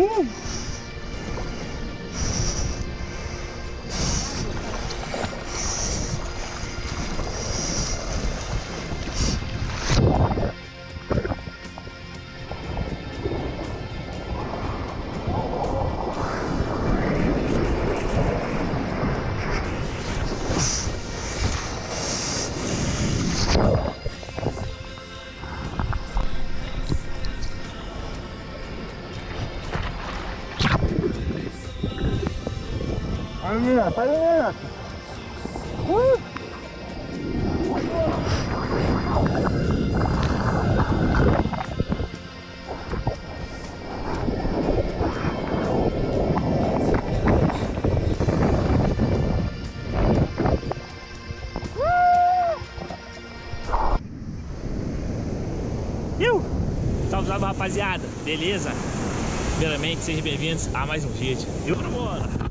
Uh! Vai menina, vai menina. Uh! Salve, salve rapaziada, beleza? Primeiramente, sejam bem-vindos a mais um vídeo. E bora, bora!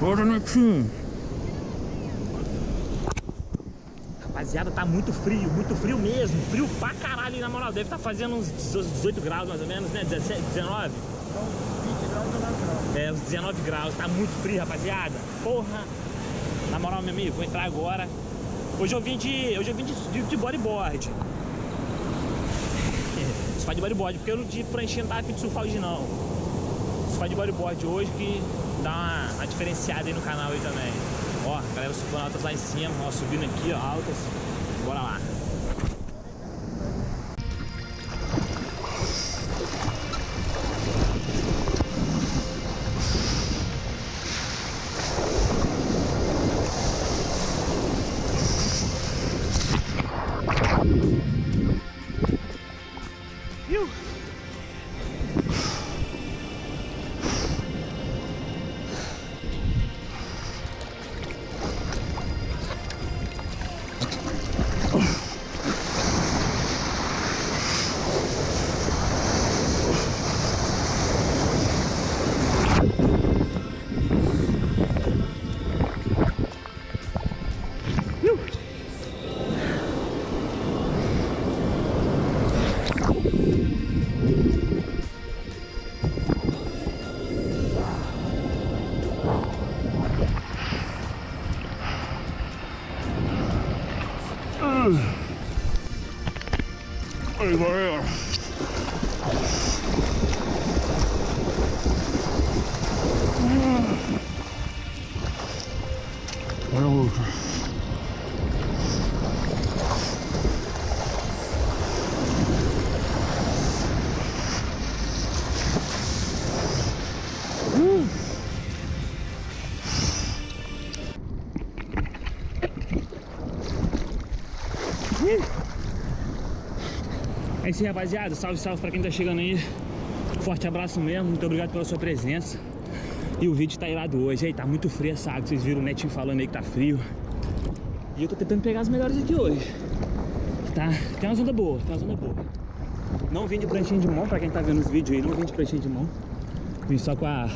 Bora, netinho. Rapaziada, tá muito frio, muito frio mesmo. Frio pra caralho, na moral. Deve estar tá fazendo uns 18 graus mais ou menos, né? 17, 19? Então, 20 graus, 19 graus. É, uns 19 graus. Tá muito frio, rapaziada. Porra! Na moral, meu amigo, vou entrar agora. Hoje eu vim de. Hoje eu vim de, de, de bodyboard. Surfar de bodyboard, porque eu não de pranchinha não tava afim de surfar hoje não. Surfar de bodyboard hoje que dá uma, uma diferenciada aí no canal aí também. Ó, galera altas lá em cima, ó, subindo aqui, ó, altas. Bora lá. Aí, galera. Olha É isso aí, rapaziada. Salve, salve pra quem tá chegando aí. Forte abraço mesmo. Muito obrigado pela sua presença. E o vídeo tá irado hoje. Aí, tá muito frio essa água. Vocês viram o netinho falando aí que tá frio. E eu tô tentando pegar as melhores aqui hoje. Tá? Tem uma onda boa, tem uma onda boa. Não vim de pranchinha de mão, pra quem tá vendo os vídeos aí. Não vim de pranchinha de mão. Vim só com a,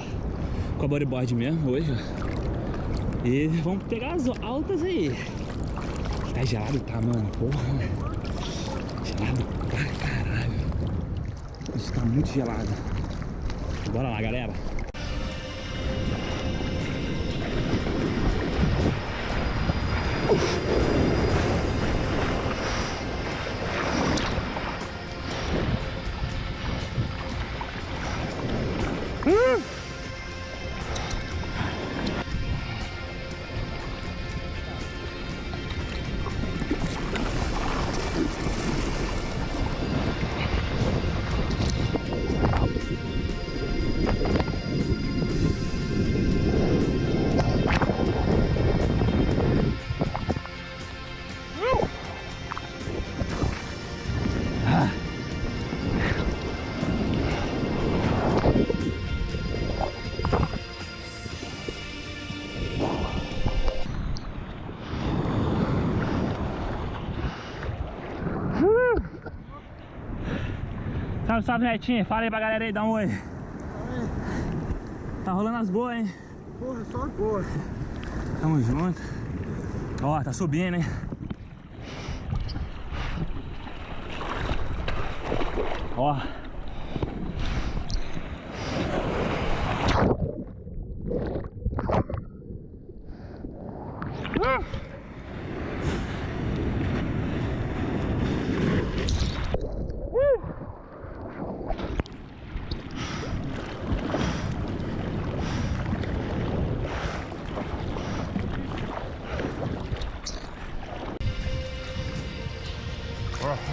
com a bodyboard mesmo hoje, ó. E vamos pegar as altas aí. Tá gelado, tá, mano? Porra. Gelado pra caralho. Isso tá muito gelado. Bora lá, galera. Salve, salve, Netinho. Fala aí pra galera aí, dá um oi. Tá rolando as boas, hein? Porra, só agora. Tamo junto. Ó, tá subindo, hein? Ó.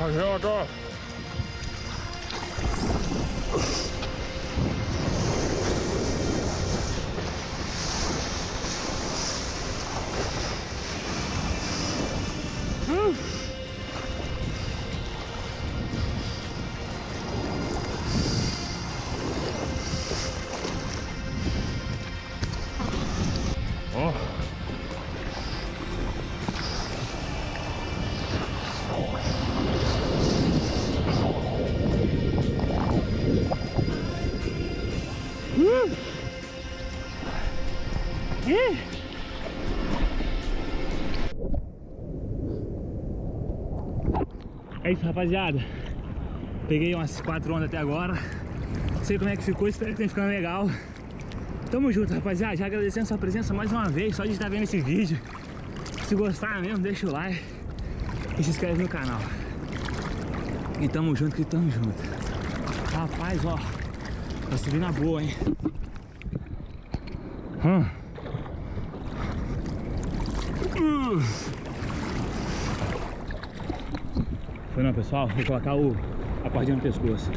Oh, here I go. Oh. Oh. É isso, rapaziada. Peguei umas 4 ondas até agora. Não sei como é que ficou, espero que tenha ficado legal. Tamo junto, rapaziada. Já agradecendo a sua presença mais uma vez, só de estar vendo esse vídeo. Se gostar mesmo, deixa o like e se inscreve no canal. E tamo junto que tamo junto. Rapaz, ó. Tá subindo a boa, hein? Hum. Uh. Foi não, pessoal? Vou colocar o, a cordinha no pescoço.